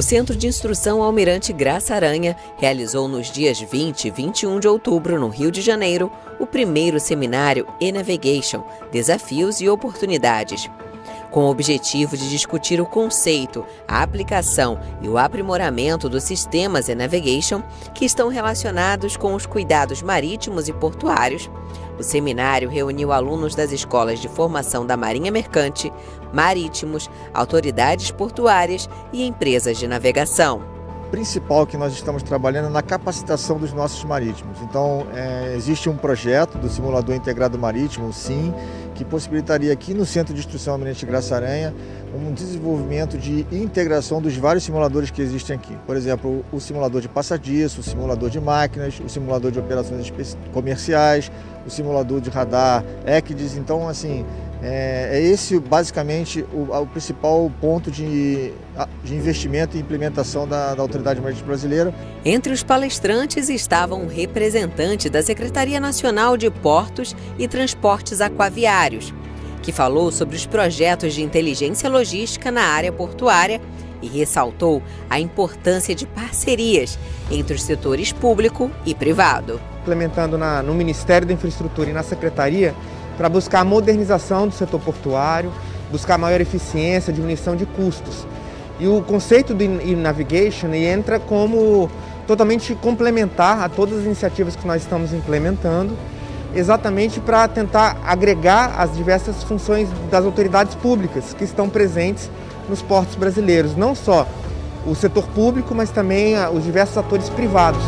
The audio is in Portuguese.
Centro de Instrução Almirante Graça Aranha realizou nos dias 20 e 21 de outubro, no Rio de Janeiro, o primeiro seminário e-Navigation Desafios e Oportunidades. Com o objetivo de discutir o conceito, a aplicação e o aprimoramento dos sistemas e-Navigation que estão relacionados com os cuidados marítimos e portuários, o seminário reuniu alunos das escolas de formação da Marinha Mercante, marítimos, autoridades portuárias e empresas de navegação principal que nós estamos trabalhando é na capacitação dos nossos marítimos. Então, é, existe um projeto do Simulador Integrado Marítimo, o SIM, que possibilitaria aqui no Centro de Instrução Almirante Graça Aranha um desenvolvimento de integração dos vários simuladores que existem aqui. Por exemplo, o simulador de passadiço, o simulador de máquinas, o simulador de operações comerciais, o simulador de radar, ECDIS. Então, assim, é, é esse basicamente o, o principal ponto de, de, investimento e implementação da, da Autoridade Marítima Brasileira. Entre os palestrantes estavam um representante da Secretaria Nacional de Portos e Transportes Aquaviários, que falou sobre os projetos de inteligência logística na área portuária e ressaltou a importância de parcerias entre os setores público e privado. Implementando na, no Ministério da Infraestrutura e na Secretaria, para buscar a modernização do setor portuário, buscar maior eficiência, diminuição de custos. E o conceito do e-navigation entra como totalmente complementar a todas as iniciativas que nós estamos implementando, exatamente para tentar agregar as diversas funções das autoridades públicas que estão presentes nos portos brasileiros, não só o setor público, mas também os diversos atores privados.